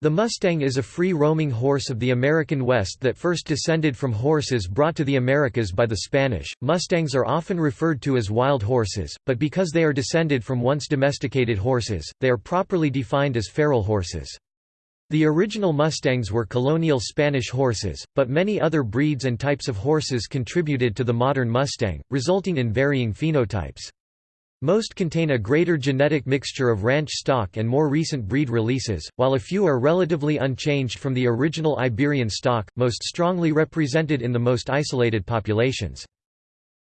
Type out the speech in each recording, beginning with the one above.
The Mustang is a free-roaming horse of the American West that first descended from horses brought to the Americas by the Spanish. Mustangs are often referred to as wild horses, but because they are descended from once domesticated horses, they are properly defined as feral horses. The original Mustangs were colonial Spanish horses, but many other breeds and types of horses contributed to the modern Mustang, resulting in varying phenotypes. Most contain a greater genetic mixture of ranch stock and more recent breed releases, while a few are relatively unchanged from the original Iberian stock, most strongly represented in the most isolated populations.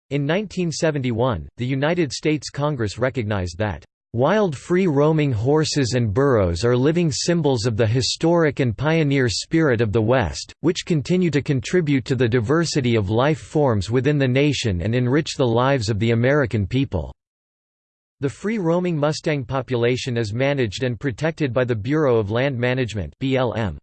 In 1971, the United States Congress recognized that Wild free-roaming horses and burros are living symbols of the historic and pioneer spirit of the West, which continue to contribute to the diversity of life forms within the nation and enrich the lives of the American people. The free-roaming Mustang population is managed and protected by the Bureau of Land Management BLM.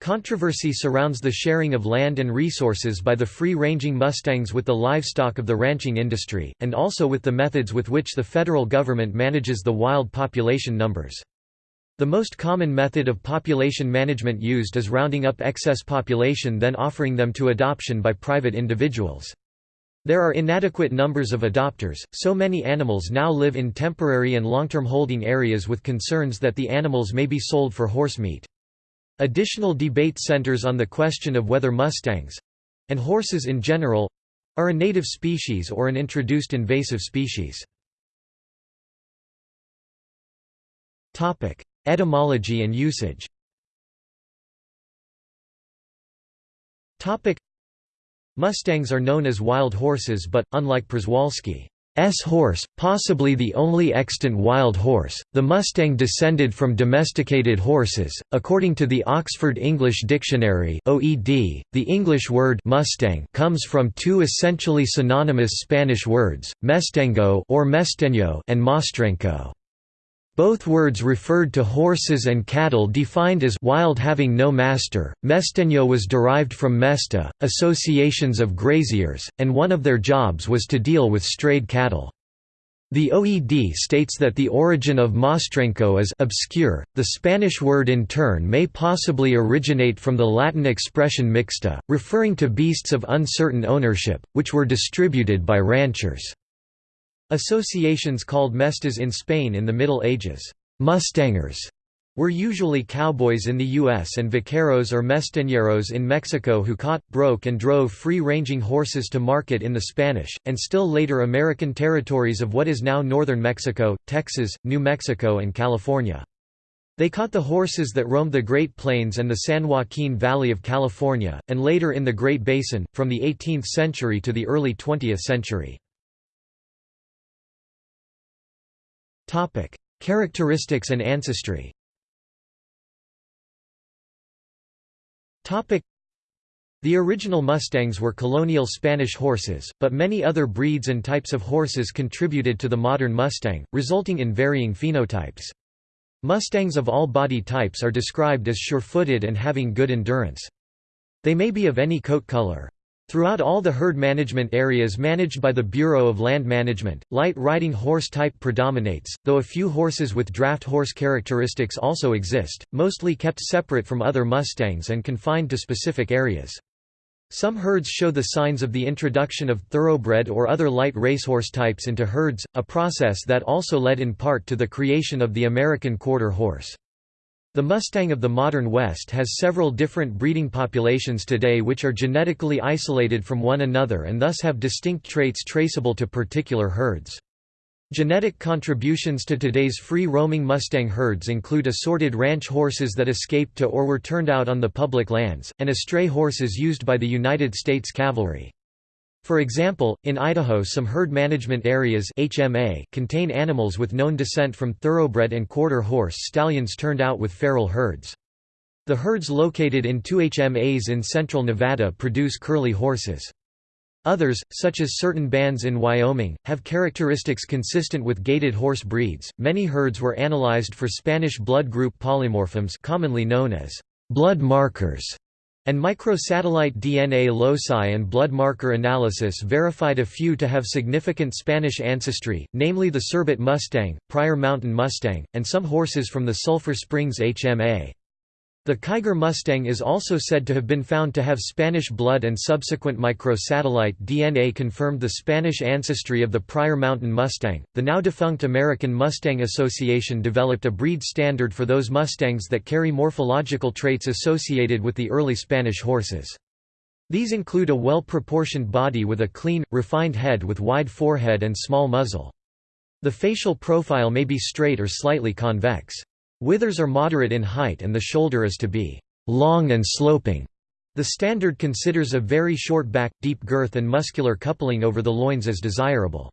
Controversy surrounds the sharing of land and resources by the free-ranging Mustangs with the livestock of the ranching industry, and also with the methods with which the federal government manages the wild population numbers. The most common method of population management used is rounding up excess population then offering them to adoption by private individuals. There are inadequate numbers of adopters, so many animals now live in temporary and long-term holding areas with concerns that the animals may be sold for horse meat. Additional debate centers on the question of whether Mustangs—and horses in general—are a native species or an introduced invasive species. Etymology and usage Mustangs are known as wild horses but, unlike Przewalski's horse, possibly the only extant wild horse, the Mustang descended from domesticated horses. According to the Oxford English Dictionary (OED), the English word Mustang comes from two essentially synonymous Spanish words, mestengo or mesteño and mostrenco. Both words referred to horses and cattle defined as wild having no master. Mesteño was derived from mesta, associations of graziers, and one of their jobs was to deal with strayed cattle. The OED states that the origin of mostrenco is obscure. The Spanish word in turn may possibly originate from the Latin expression mixta, referring to beasts of uncertain ownership, which were distributed by ranchers. Associations called mestas in Spain in the Middle Ages, Mustangers, were usually cowboys in the U.S. and vaqueros or mesteñeros in Mexico who caught, broke and drove free-ranging horses to market in the Spanish, and still later American territories of what is now northern Mexico, Texas, New Mexico and California. They caught the horses that roamed the Great Plains and the San Joaquin Valley of California, and later in the Great Basin, from the 18th century to the early 20th century. Topic: Characteristics and ancestry. Topic: The original Mustangs were colonial Spanish horses, but many other breeds and types of horses contributed to the modern Mustang, resulting in varying phenotypes. Mustangs of all body types are described as sure-footed and having good endurance. They may be of any coat color. Throughout all the herd management areas managed by the Bureau of Land Management, light riding horse type predominates, though a few horses with draft horse characteristics also exist, mostly kept separate from other Mustangs and confined to specific areas. Some herds show the signs of the introduction of thoroughbred or other light racehorse types into herds, a process that also led in part to the creation of the American quarter horse. The Mustang of the modern West has several different breeding populations today which are genetically isolated from one another and thus have distinct traits traceable to particular herds. Genetic contributions to today's free-roaming Mustang herds include assorted ranch horses that escaped to or were turned out on the public lands, and estray horses used by the United States Cavalry. For example, in Idaho some herd management areas HMA contain animals with known descent from thoroughbred and quarter horse stallions turned out with feral herds. The herds located in two HMAs in central Nevada produce curly horses. Others, such as certain bands in Wyoming, have characteristics consistent with gaited horse breeds. Many herds were analyzed for Spanish blood group polymorphisms, commonly known as blood markers and microsatellite DNA loci and blood marker analysis verified a few to have significant Spanish ancestry, namely the Cerbat Mustang, Pryor Mountain Mustang, and some horses from the Sulphur Springs HMA. The Kiger Mustang is also said to have been found to have Spanish blood and subsequent microsatellite DNA confirmed the Spanish ancestry of the Pryor Mountain Mustang. The now defunct American Mustang Association developed a breed standard for those Mustangs that carry morphological traits associated with the early Spanish horses. These include a well-proportioned body with a clean, refined head with wide forehead and small muzzle. The facial profile may be straight or slightly convex. Withers are moderate in height and the shoulder is to be long and sloping. The standard considers a very short back, deep girth and muscular coupling over the loins as desirable.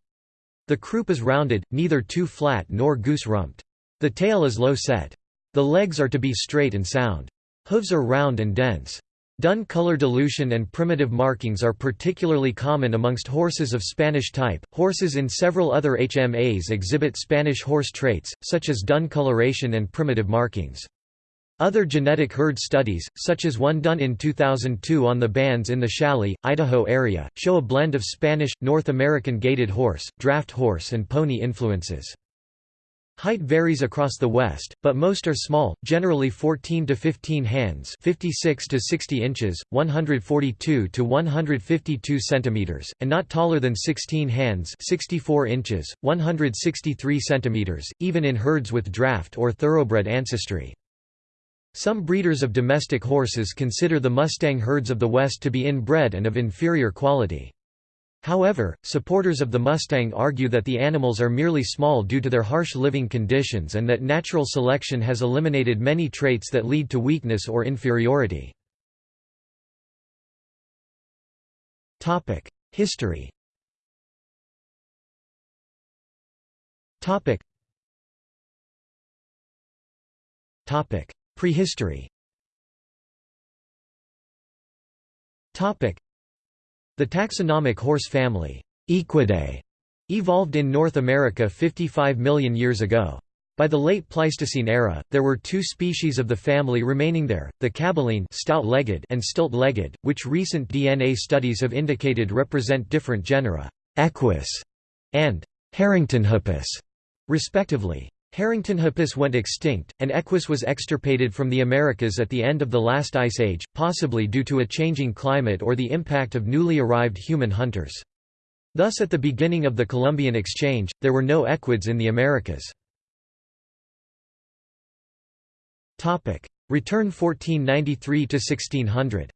The croup is rounded, neither too flat nor goose-rumped. The tail is low set. The legs are to be straight and sound. Hooves are round and dense. Dun color dilution and primitive markings are particularly common amongst horses of Spanish type. Horses in several other HMAs exhibit Spanish horse traits, such as dun coloration and primitive markings. Other genetic herd studies, such as one done in 2002 on the bands in the Challis, Idaho area, show a blend of Spanish, North American gaited horse, draft horse and pony influences. Height varies across the West, but most are small, generally 14 to 15 hands, 56 to 60 inches, 142 to 152 centimeters, and not taller than 16 hands, 64 inches, 163 centimeters, even in herds with draft or thoroughbred ancestry. Some breeders of domestic horses consider the Mustang herds of the West to be inbred and of inferior quality. However, supporters of the Mustang argue that the animals are merely small due to their harsh living conditions and that natural selection has eliminated many traits that lead to weakness or inferiority. History Prehistory the taxonomic horse family Equidae, evolved in North America 55 million years ago. By the late Pleistocene era, there were two species of the family remaining there, the caballine stout-legged and stilt-legged, which recent DNA studies have indicated represent different genera, Equus and Harringtonhippus, respectively. Harringtonhippus went extinct, and Equus was extirpated from the Americas at the end of the last ice age, possibly due to a changing climate or the impact of newly arrived human hunters. Thus at the beginning of the Columbian Exchange, there were no equids in the Americas. Return 1493 to 1600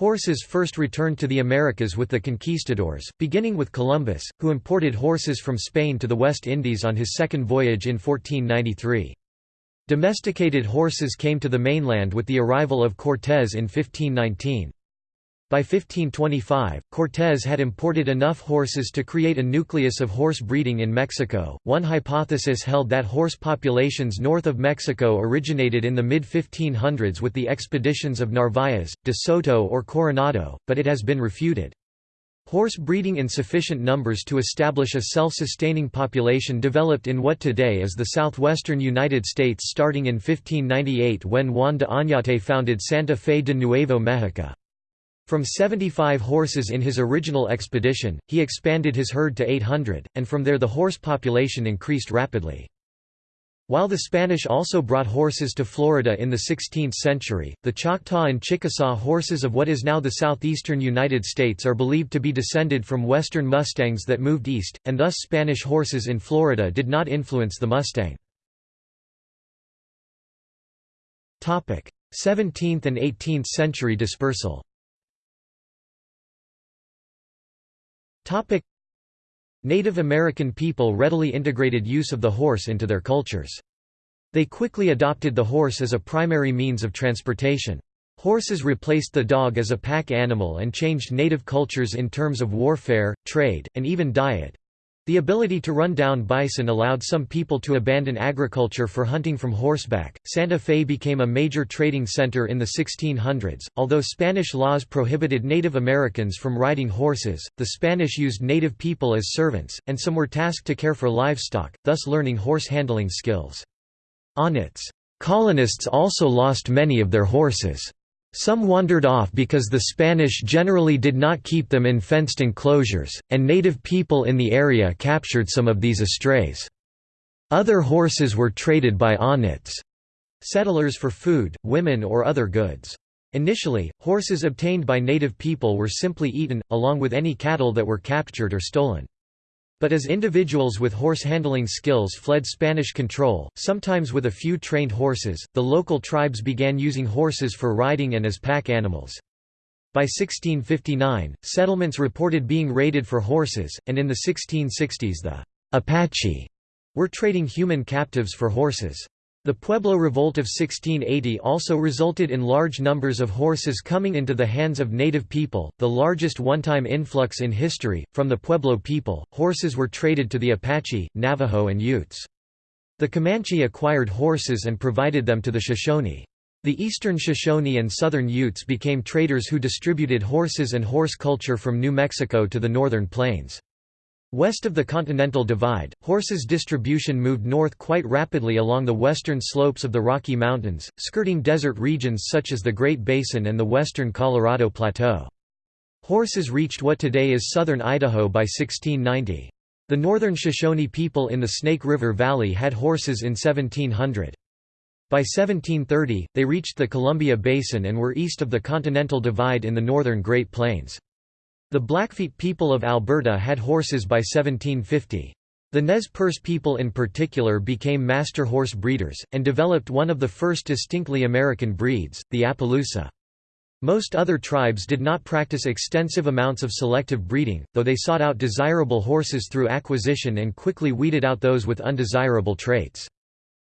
Horses first returned to the Americas with the conquistadors, beginning with Columbus, who imported horses from Spain to the West Indies on his second voyage in 1493. Domesticated horses came to the mainland with the arrival of Cortés in 1519. By 1525, Cortés had imported enough horses to create a nucleus of horse breeding in Mexico. One hypothesis held that horse populations north of Mexico originated in the mid 1500s with the expeditions of Narvaez, de Soto, or Coronado, but it has been refuted. Horse breeding in sufficient numbers to establish a self-sustaining population developed in what today is the southwestern United States starting in 1598 when Juan de Oñate founded Santa Fe de Nuevo Mexico. From 75 horses in his original expedition, he expanded his herd to 800, and from there the horse population increased rapidly. While the Spanish also brought horses to Florida in the 16th century, the Choctaw and Chickasaw horses of what is now the southeastern United States are believed to be descended from western Mustangs that moved east, and thus Spanish horses in Florida did not influence the Mustang. 17th and 18th century dispersal Native American people readily integrated use of the horse into their cultures. They quickly adopted the horse as a primary means of transportation. Horses replaced the dog as a pack animal and changed native cultures in terms of warfare, trade, and even diet. The ability to run down bison allowed some people to abandon agriculture for hunting from horseback. Santa Fe became a major trading center in the 1600s. Although Spanish laws prohibited Native Americans from riding horses, the Spanish used native people as servants, and some were tasked to care for livestock, thus learning horse handling skills. Oñate's colonists also lost many of their horses. Some wandered off because the Spanish generally did not keep them in fenced enclosures, and native people in the area captured some of these estrays. Other horses were traded by Oñate's, settlers for food, women or other goods. Initially, horses obtained by native people were simply eaten, along with any cattle that were captured or stolen. But as individuals with horse handling skills fled Spanish control, sometimes with a few trained horses, the local tribes began using horses for riding and as pack animals. By 1659, settlements reported being raided for horses, and in the 1660s the Apache were trading human captives for horses. The Pueblo Revolt of 1680 also resulted in large numbers of horses coming into the hands of native people, the largest one-time influx in history. From the Pueblo people, horses were traded to the Apache, Navajo and Utes. The Comanche acquired horses and provided them to the Shoshone. The eastern Shoshone and southern Utes became traders who distributed horses and horse culture from New Mexico to the northern plains. West of the Continental Divide, horses' distribution moved north quite rapidly along the western slopes of the Rocky Mountains, skirting desert regions such as the Great Basin and the western Colorado Plateau. Horses reached what today is southern Idaho by 1690. The northern Shoshone people in the Snake River Valley had horses in 1700. By 1730, they reached the Columbia Basin and were east of the Continental Divide in the northern Great Plains. The Blackfeet people of Alberta had horses by 1750. The Nez Perce people in particular became master horse breeders, and developed one of the first distinctly American breeds, the Appaloosa. Most other tribes did not practice extensive amounts of selective breeding, though they sought out desirable horses through acquisition and quickly weeded out those with undesirable traits.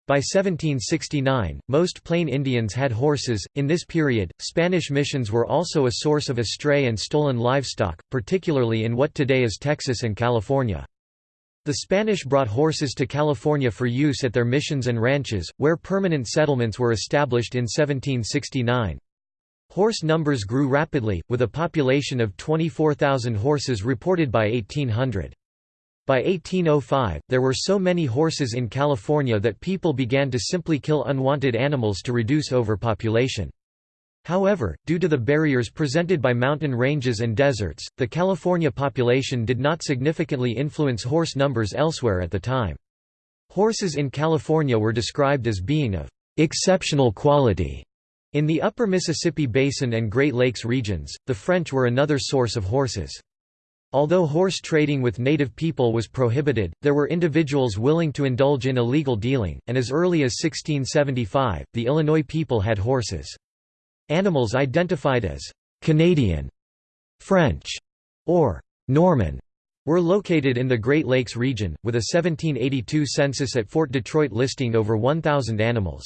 By 1769, most Plain Indians had horses. In this period, Spanish missions were also a source of estray and stolen livestock, particularly in what today is Texas and California. The Spanish brought horses to California for use at their missions and ranches, where permanent settlements were established in 1769. Horse numbers grew rapidly, with a population of 24,000 horses reported by 1800. By 1805, there were so many horses in California that people began to simply kill unwanted animals to reduce overpopulation. However, due to the barriers presented by mountain ranges and deserts, the California population did not significantly influence horse numbers elsewhere at the time. Horses in California were described as being of exceptional quality. In the upper Mississippi Basin and Great Lakes regions, the French were another source of horses. Although horse trading with native people was prohibited, there were individuals willing to indulge in illegal dealing, and as early as 1675, the Illinois people had horses. Animals identified as Canadian, French, or Norman were located in the Great Lakes region, with a 1782 census at Fort Detroit listing over 1,000 animals.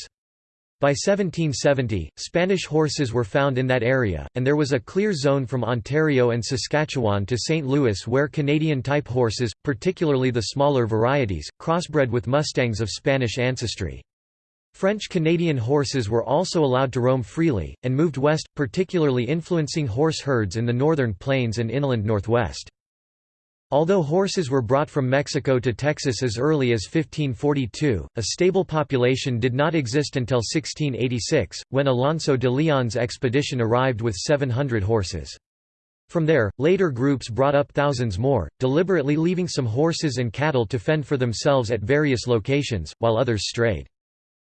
By 1770, Spanish horses were found in that area, and there was a clear zone from Ontario and Saskatchewan to St. Louis where Canadian-type horses, particularly the smaller varieties, crossbred with Mustangs of Spanish ancestry. French-Canadian horses were also allowed to roam freely, and moved west, particularly influencing horse herds in the northern plains and inland northwest. Although horses were brought from Mexico to Texas as early as 1542, a stable population did not exist until 1686, when Alonso de Leon's expedition arrived with 700 horses. From there, later groups brought up thousands more, deliberately leaving some horses and cattle to fend for themselves at various locations, while others strayed.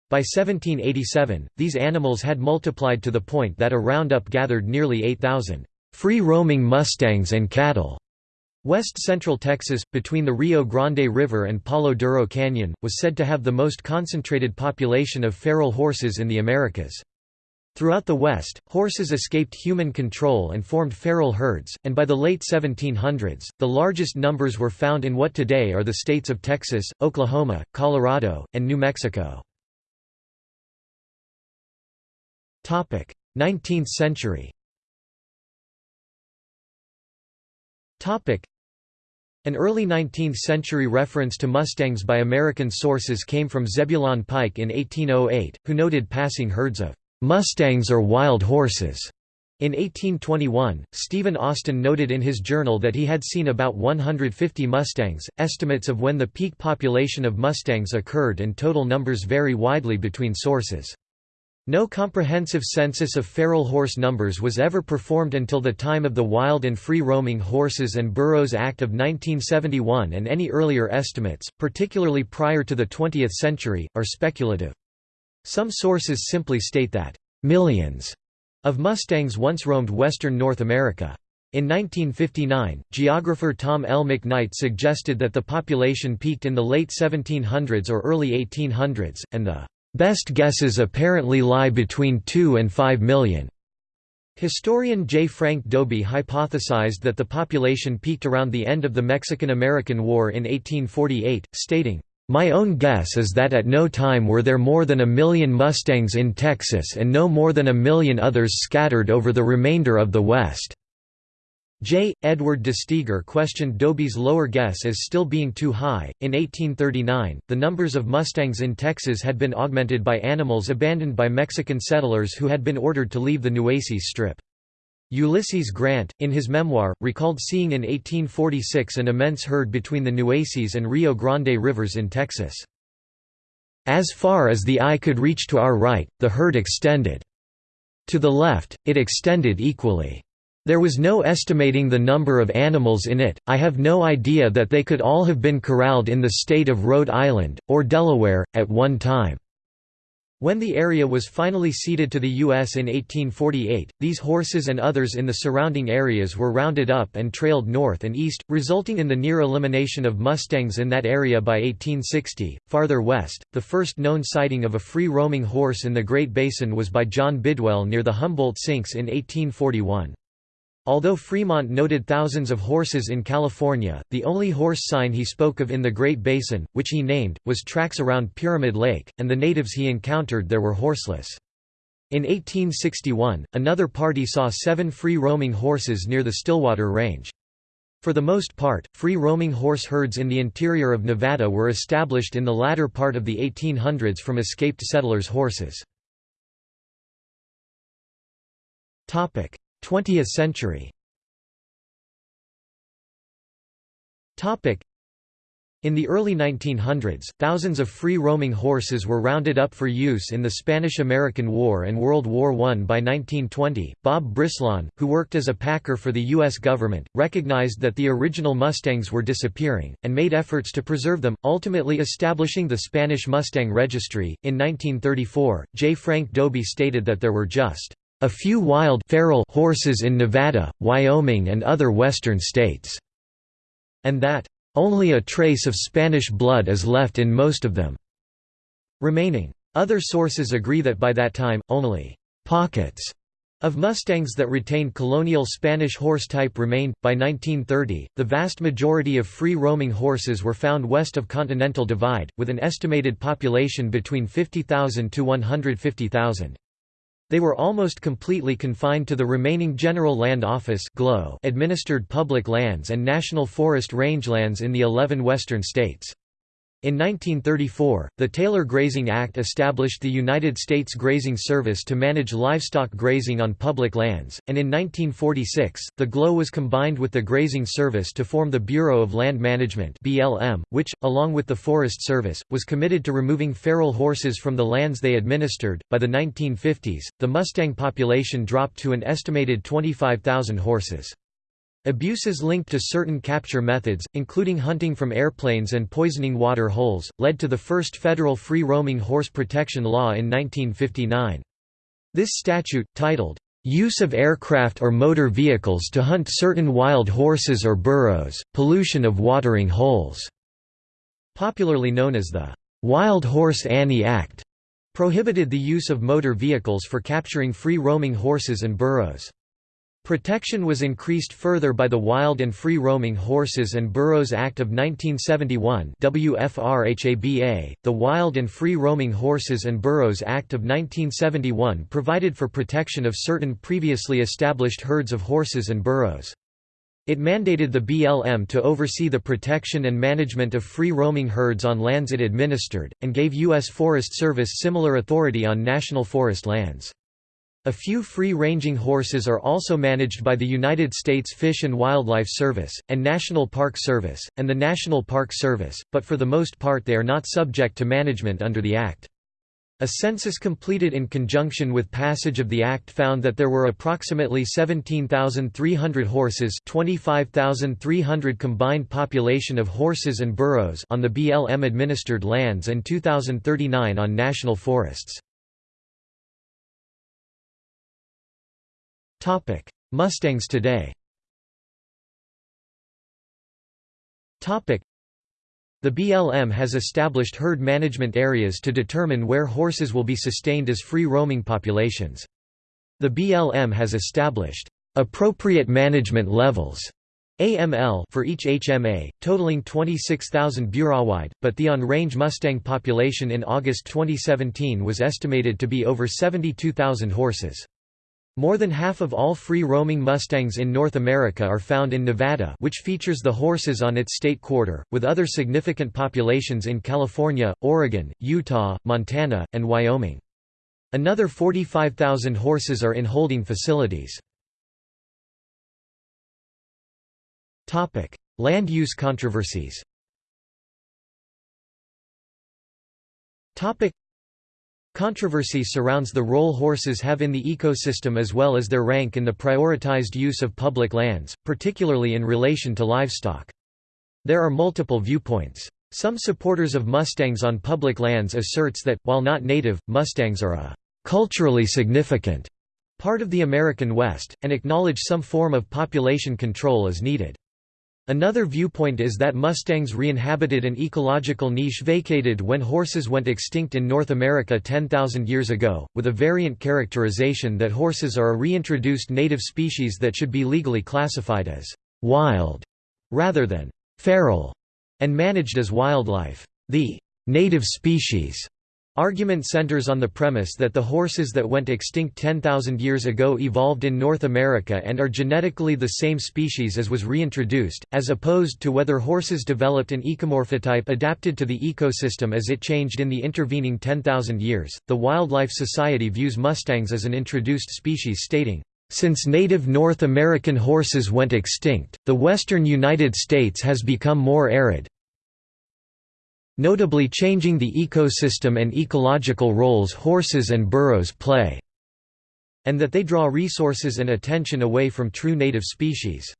By 1787, these animals had multiplied to the point that a roundup gathered nearly 8,000 free-roaming mustangs and cattle. West central Texas, between the Rio Grande River and Palo Duro Canyon, was said to have the most concentrated population of feral horses in the Americas. Throughout the West, horses escaped human control and formed feral herds, and by the late 1700s, the largest numbers were found in what today are the states of Texas, Oklahoma, Colorado, and New Mexico. 19th century an early 19th-century reference to Mustangs by American sources came from Zebulon Pike in 1808, who noted passing herds of "'Mustangs or wild horses' In 1821, Stephen Austin noted in his journal that he had seen about 150 Mustangs. Estimates of when the peak population of Mustangs occurred and total numbers vary widely between sources. No comprehensive census of feral horse numbers was ever performed until the time of the Wild and Free Roaming Horses and Burros Act of 1971 and any earlier estimates, particularly prior to the 20th century, are speculative. Some sources simply state that, millions of Mustangs once roamed western North America. In 1959, geographer Tom L. McKnight suggested that the population peaked in the late 1700s or early 1800s, and the Best guesses apparently lie between 2 and 5 million. Historian J. Frank Dobie hypothesized that the population peaked around the end of the Mexican–American War in 1848, stating, "...my own guess is that at no time were there more than a million Mustangs in Texas and no more than a million others scattered over the remainder of the West." J. Edward de Steiguer questioned Dobie's lower guess as still being too high. In 1839, the numbers of Mustangs in Texas had been augmented by animals abandoned by Mexican settlers who had been ordered to leave the Nueces Strip. Ulysses Grant, in his memoir, recalled seeing in 1846 an immense herd between the Nueces and Rio Grande rivers in Texas. As far as the eye could reach to our right, the herd extended. To the left, it extended equally. There was no estimating the number of animals in it, I have no idea that they could all have been corralled in the state of Rhode Island, or Delaware, at one time. When the area was finally ceded to the U.S. in 1848, these horses and others in the surrounding areas were rounded up and trailed north and east, resulting in the near elimination of Mustangs in that area by 1860. Farther west, the first known sighting of a free roaming horse in the Great Basin was by John Bidwell near the Humboldt Sinks in 1841. Although Fremont noted thousands of horses in California, the only horse sign he spoke of in the Great Basin, which he named, was tracks around Pyramid Lake, and the natives he encountered there were horseless. In 1861, another party saw seven free-roaming horses near the Stillwater Range. For the most part, free-roaming horse herds in the interior of Nevada were established in the latter part of the 1800s from escaped settlers' horses. 20th century in the early 1900s, thousands of free-roaming horses were rounded up for use in the Spanish–American War and World War I. By 1920, Bob Brislawn, who worked as a packer for the U.S. government, recognized that the original Mustangs were disappearing, and made efforts to preserve them, ultimately establishing the Spanish Mustang Registry. In 1934, J. Frank Dobie stated that there were just a few wild feral horses in Nevada, Wyoming and other western states", and that, "...only a trace of Spanish blood is left in most of them." remaining. Other sources agree that by that time, only «pockets» of Mustangs that retained colonial Spanish horse type remained. By 1930, the vast majority of free roaming horses were found west of Continental Divide, with an estimated population between 50,000 to 150,000. They were almost completely confined to the remaining General Land Office administered public lands and National Forest rangelands in the 11 western states. In 1934, the Taylor Grazing Act established the United States Grazing Service to manage livestock grazing on public lands, and in 1946, the GLO was combined with the Grazing Service to form the Bureau of Land Management (BLM), which, along with the Forest Service, was committed to removing feral horses from the lands they administered. By the 1950s, the Mustang population dropped to an estimated 25,000 horses. Abuses linked to certain capture methods, including hunting from airplanes and poisoning water holes, led to the first federal free-roaming horse protection law in 1959. This statute, titled, "'Use of Aircraft or Motor Vehicles to Hunt Certain Wild Horses or Burros, Pollution of Watering Holes", popularly known as the "'Wild Horse Annie Act", prohibited the use of motor vehicles for capturing free-roaming horses and burros. Protection was increased further by the Wild and Free Roaming Horses and Burros Act of 1971 WFRHABA. .The Wild and Free Roaming Horses and Burros Act of 1971 provided for protection of certain previously established herds of horses and burros. It mandated the BLM to oversee the protection and management of free-roaming herds on lands it administered, and gave U.S. Forest Service similar authority on national forest lands. A few free-ranging horses are also managed by the United States Fish and Wildlife Service, and National Park Service, and the National Park Service, but for the most part they are not subject to management under the Act. A census completed in conjunction with passage of the Act found that there were approximately 17,300 horses 25,300 combined population of horses and burros on the BLM-administered lands and 2,039 on national forests. Mustangs today Topic: the BLM has established herd management areas to determine where horses will be sustained as free-roaming populations. The BLM has established appropriate management levels AML for each HMA, totaling 26,000 bureauwide, but the on-range Mustang population in August 2017 was estimated to be over 72,000 horses. More than half of all free-roaming Mustangs in North America are found in Nevada which features the horses on its state quarter, with other significant populations in California, Oregon, Utah, Montana, and Wyoming. Another 45,000 horses are in holding facilities. Land use controversies Controversy surrounds the role horses have in the ecosystem as well as their rank in the prioritized use of public lands, particularly in relation to livestock. There are multiple viewpoints. Some supporters of Mustangs on public lands asserts that, while not native, Mustangs are a «culturally significant» part of the American West, and acknowledge some form of population control is needed. Another viewpoint is that Mustangs re-inhabited an ecological niche vacated when horses went extinct in North America 10,000 years ago, with a variant characterization that horses are a reintroduced native species that should be legally classified as «wild» rather than «feral» and managed as wildlife. The «native species» Argument centers on the premise that the horses that went extinct 10,000 years ago evolved in North America and are genetically the same species as was reintroduced, as opposed to whether horses developed an ecomorphotype adapted to the ecosystem as it changed in the intervening 10,000 years. The Wildlife Society views mustangs as an introduced species, stating, since native North American horses went extinct, the western United States has become more arid, notably changing the ecosystem and ecological roles horses and burros play, and that they draw resources and attention away from true native species.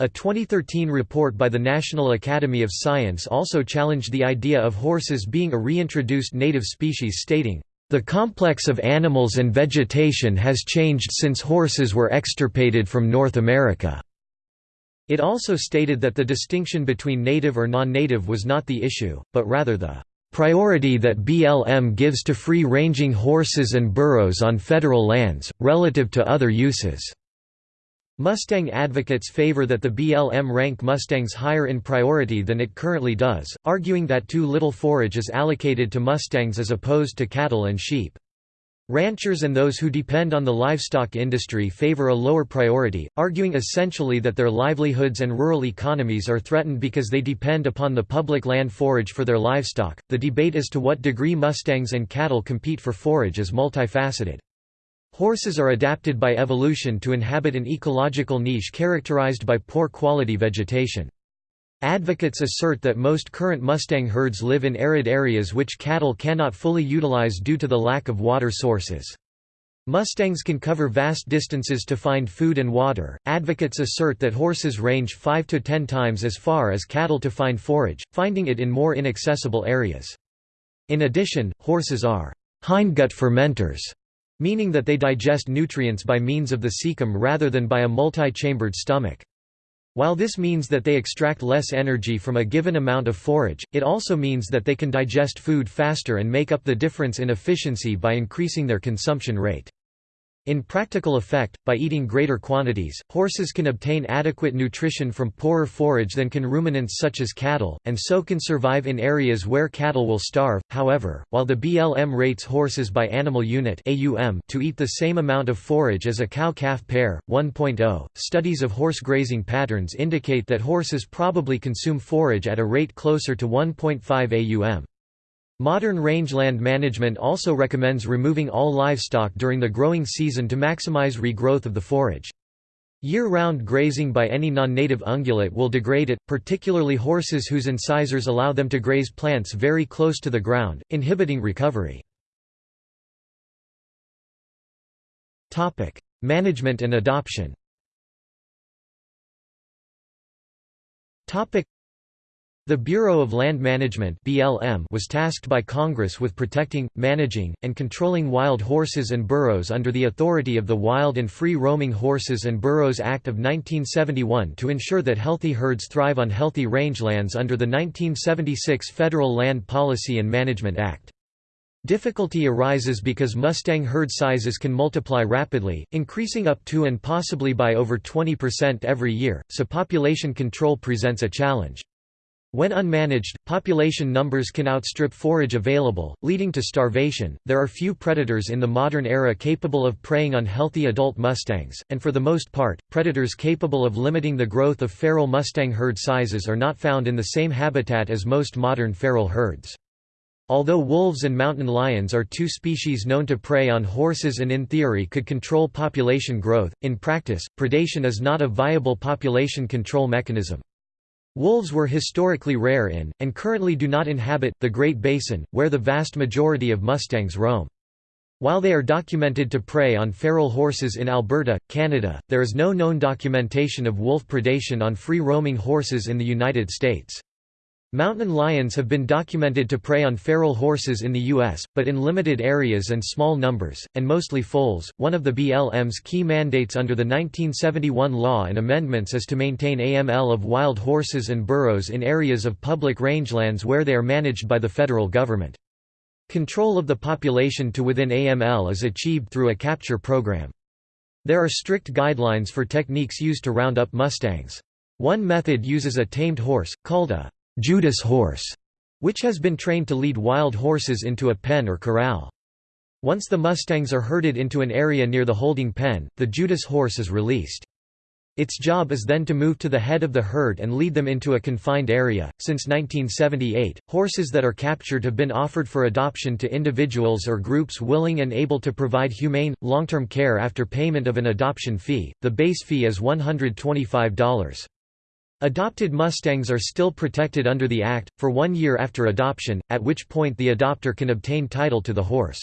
A 2013 report by the National Academy of Science also challenged the idea of horses being a reintroduced native species stating, "...the complex of animals and vegetation has changed since horses were extirpated from North America." It also stated that the distinction between native or non-native was not the issue, but rather the priority that BLM gives to free-ranging horses and burros on federal lands, relative to other uses." Mustang advocates favor that the BLM rank Mustangs higher in priority than it currently does, arguing that too little forage is allocated to Mustangs as opposed to cattle and sheep. Ranchers and those who depend on the livestock industry favor a lower priority, arguing essentially that their livelihoods and rural economies are threatened because they depend upon the public land forage for their livestock. The debate as to what degree Mustangs and cattle compete for forage is multifaceted. Horses are adapted by evolution to inhabit an ecological niche characterized by poor quality vegetation. Advocates assert that most current Mustang herds live in arid areas which cattle cannot fully utilize due to the lack of water sources. Mustangs can cover vast distances to find food and water. Advocates assert that horses range 5 to 10 times as far as cattle to find forage, finding it in more inaccessible areas. In addition, horses are hindgut fermenters, meaning that they digest nutrients by means of the cecum rather than by a multi-chambered stomach. While this means that they extract less energy from a given amount of forage, it also means that they can digest food faster and make up the difference in efficiency by increasing their consumption rate. In practical effect, by eating greater quantities, horses can obtain adequate nutrition from poorer forage than can ruminants such as cattle, and so can survive in areas where cattle will starve. However, while the BLM rates horses by animal unit (AUM) to eat the same amount of forage as a cow-calf pair, 1.0, studies of horse grazing patterns indicate that horses probably consume forage at a rate closer to 1.5 AUM. Modern rangeland management also recommends removing all livestock during the growing season to maximize regrowth of the forage. Year-round grazing by any non-native ungulate will degrade it, particularly horses whose incisors allow them to graze plants very close to the ground, inhibiting recovery. management and adoption the Bureau of Land Management (BLM) was tasked by Congress with protecting, managing, and controlling wild horses and burros under the authority of the Wild and Free Roaming Horses and Burros Act of 1971 to ensure that healthy herds thrive on healthy rangelands under the 1976 Federal Land Policy and Management Act. Difficulty arises because Mustang herd sizes can multiply rapidly, increasing up to and possibly by over 20% every year, so population control presents a challenge. When unmanaged, population numbers can outstrip forage available, leading to starvation. There are few predators in the modern era capable of preying on healthy adult mustangs, and for the most part, predators capable of limiting the growth of feral mustang herd sizes are not found in the same habitat as most modern feral herds. Although wolves and mountain lions are two species known to prey on horses and in theory could control population growth, in practice, predation is not a viable population control mechanism. Wolves were historically rare in, and currently do not inhabit, the Great Basin, where the vast majority of mustangs roam. While they are documented to prey on feral horses in Alberta, Canada, there is no known documentation of wolf predation on free-roaming horses in the United States. Mountain lions have been documented to prey on feral horses in the U.S., but in limited areas and small numbers, and mostly foals. One of the BLM's key mandates under the 1971 law and amendments is to maintain AML of wild horses and burros in areas of public rangelands where they are managed by the federal government. Control of the population to within AML is achieved through a capture program. There are strict guidelines for techniques used to round up mustangs. One method uses a tamed horse, called a Judas horse, which has been trained to lead wild horses into a pen or corral. Once the mustangs are herded into an area near the holding pen, the Judas horse is released. Its job is then to move to the head of the herd and lead them into a confined area. Since 1978, horses that are captured have been offered for adoption to individuals or groups willing and able to provide humane, long term care after payment of an adoption fee. The base fee is $125. Adopted Mustangs are still protected under the Act, for one year after adoption, at which point the adopter can obtain title to the horse.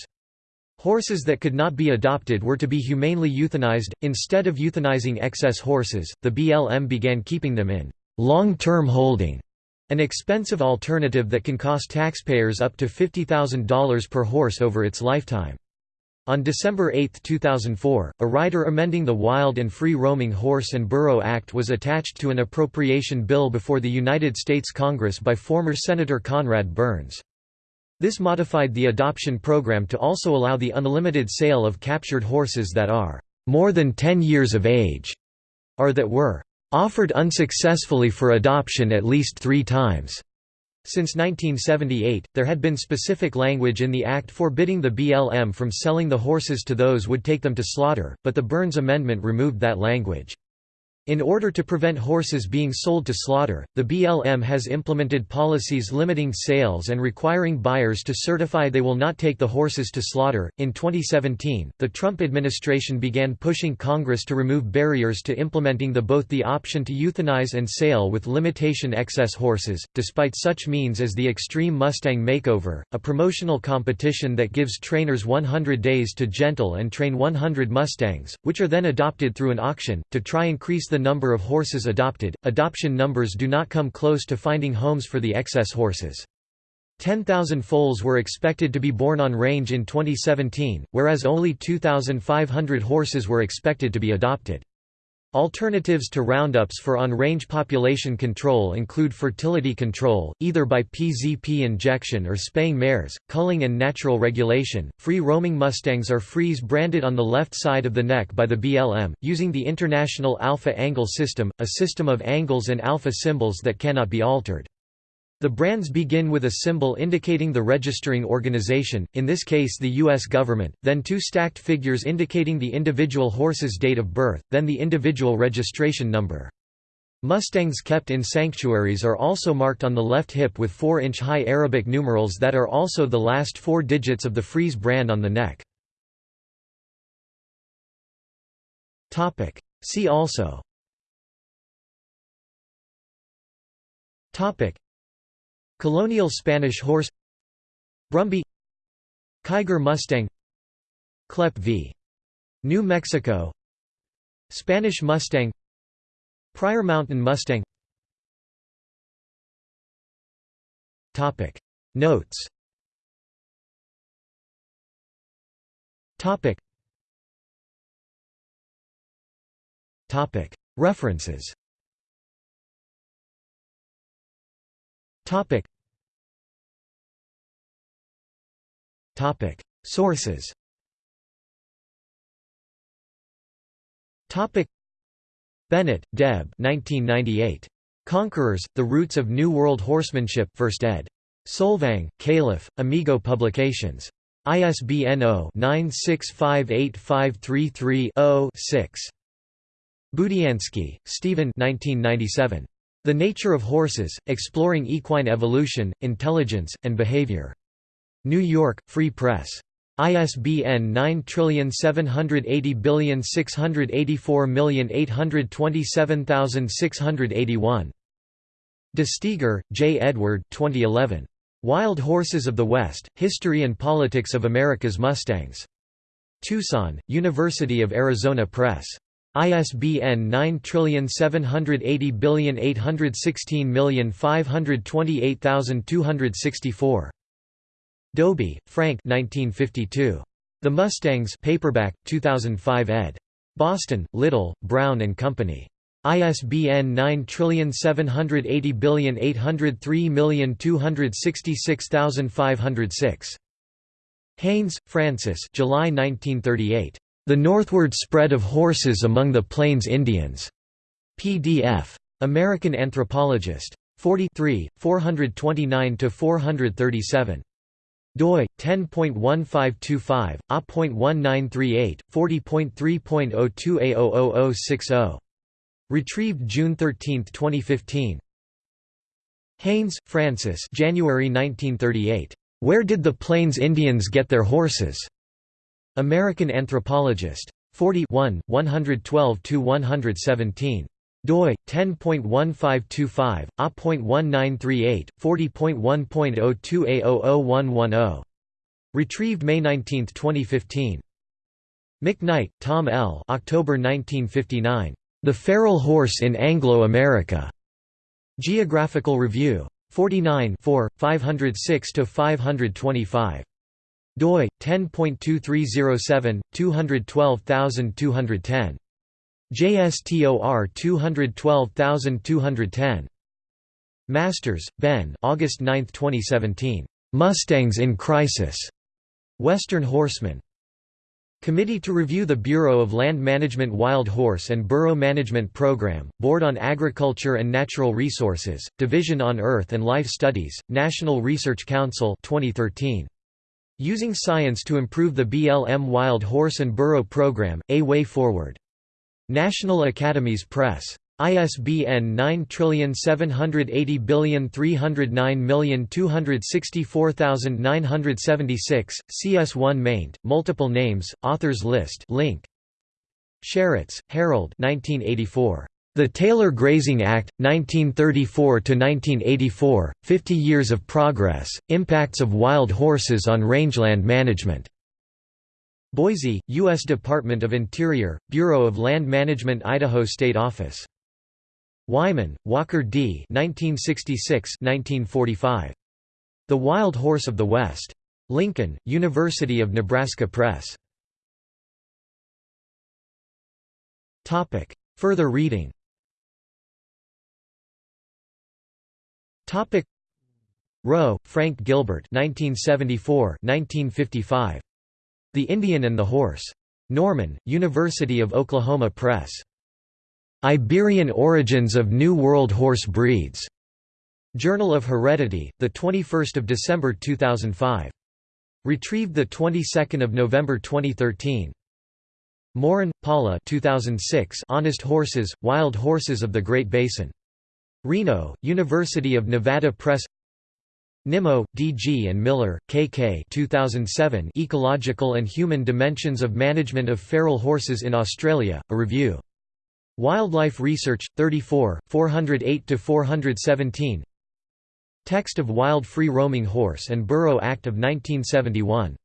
Horses that could not be adopted were to be humanely euthanized. Instead of euthanizing excess horses, the BLM began keeping them in long term holding, an expensive alternative that can cost taxpayers up to $50,000 per horse over its lifetime. On December 8, 2004, a rider amending the Wild and Free Roaming Horse and Burro Act was attached to an appropriation bill before the United States Congress by former Senator Conrad Burns. This modified the adoption program to also allow the unlimited sale of captured horses that are more than 10 years of age, or that were offered unsuccessfully for adoption at least three times. Since 1978, there had been specific language in the Act forbidding the BLM from selling the horses to those would take them to slaughter, but the Burns Amendment removed that language. In order to prevent horses being sold to slaughter, the BLM has implemented policies limiting sales and requiring buyers to certify they will not take the horses to slaughter. In 2017, the Trump administration began pushing Congress to remove barriers to implementing the both the option to euthanize and sale with limitation excess horses, despite such means as the Extreme Mustang Makeover, a promotional competition that gives trainers 100 days to gentle and train 100 Mustangs, which are then adopted through an auction, to try increase the number of horses adopted, adoption numbers do not come close to finding homes for the excess horses. 10,000 foals were expected to be born on range in 2017, whereas only 2,500 horses were expected to be adopted. Alternatives to roundups for on-range population control include fertility control, either by PZP injection or spaying mares, culling and natural regulation. Free-roaming mustangs are freeze branded on the left side of the neck by the BLM, using the International Alpha Angle System, a system of angles and alpha symbols that cannot be altered. The brands begin with a symbol indicating the registering organization, in this case the U.S. government, then two stacked figures indicating the individual horse's date of birth, then the individual registration number. Mustangs kept in sanctuaries are also marked on the left hip with 4-inch high Arabic numerals that are also the last four digits of the Freeze brand on the neck. See also Colonial Spanish horse. Brumby. Kiger Mustang. Kleppe v. New Mexico. Spanish Mustang. Pryor Mountain Mustang. Topic. Notes. Topic. Topic. References. Topic Sources Bennett, Deb 1998. Conquerors, The Roots of New World Horsemanship 1st ed. Solvang, Calif., Amigo Publications. ISBN 0-9658533-0-6. Budiansky, Stephen 1997. The Nature of Horses, Exploring Equine Evolution, Intelligence, and Behavior. New York, Free Press. ISBN 9780684827681. De Steiguer, J. Edward 2011. Wild Horses of the West, History and Politics of America's Mustangs. Tucson, University of Arizona Press. ISBN 9780816528264. Dobie, Frank 1952. The Mustangs paperback, 2005 ed. Boston, Little, Brown and Company. ISBN 9780803266506. Haines, Francis July 1938. The Northward Spread of Horses Among the Plains Indians. PDF. American Anthropologist. 43, 429–437 doi 10.1525 a.1938 40.3.02a00060 retrieved June 13, 2015 Haines, Francis January 1938 Where did the Plains Indians get their horses? American Anthropologist. 41 112 to 117 doi 10.1525 a.1938 40.1.02a00110 retrieved May 19, 2015 McKnight, Tom L. October 1959. The Feral Horse in Anglo-America. Geographical Review. 49 506–525. doi, 10.2307, 212210. JSTOR 212210. Masters, Ben August 9, 2017. Mustangs in Crisis. Western Horseman. Committee to review the Bureau of Land Management Wild Horse and Burro Management Program, Board on Agriculture and Natural Resources, Division on Earth and Life Studies, National Research Council 2013. Using Science to Improve the BLM Wild Horse and Burro Program, A Way Forward. National Academies Press. ISBN 9780309264976, CS1 maint, multiple names, authors list. Link. Sheritz, Harold. 1984. The Taylor Grazing Act, 1934–1984, 50 Years of Progress, Impacts of Wild Horses on Rangeland Management. Boise, U.S. Department of Interior, Bureau of Land Management Idaho State Office. Wyman, Walker D. 1966–1945. The Wild Horse of the West. Lincoln, University of Nebraska Press. Topic. Further reading. Topic. Roe, Frank Gilbert 1974–1955. The Indian and the Horse. Norman, University of Oklahoma Press. Iberian Origins of New World Horse Breeds. Journal of Heredity, 21 December 2005. Retrieved the 22nd of November 2013. Morin, Paula 2006 Honest Horses, Wild Horses of the Great Basin. Reno, University of Nevada Press Nimmo, D. G. and Miller, K. K. 2007 Ecological and Human Dimensions of Management of Feral Horses in Australia, a review. Wildlife Research, 34, 408–417 Text of Wild Free Roaming Horse and Burro Act of 1971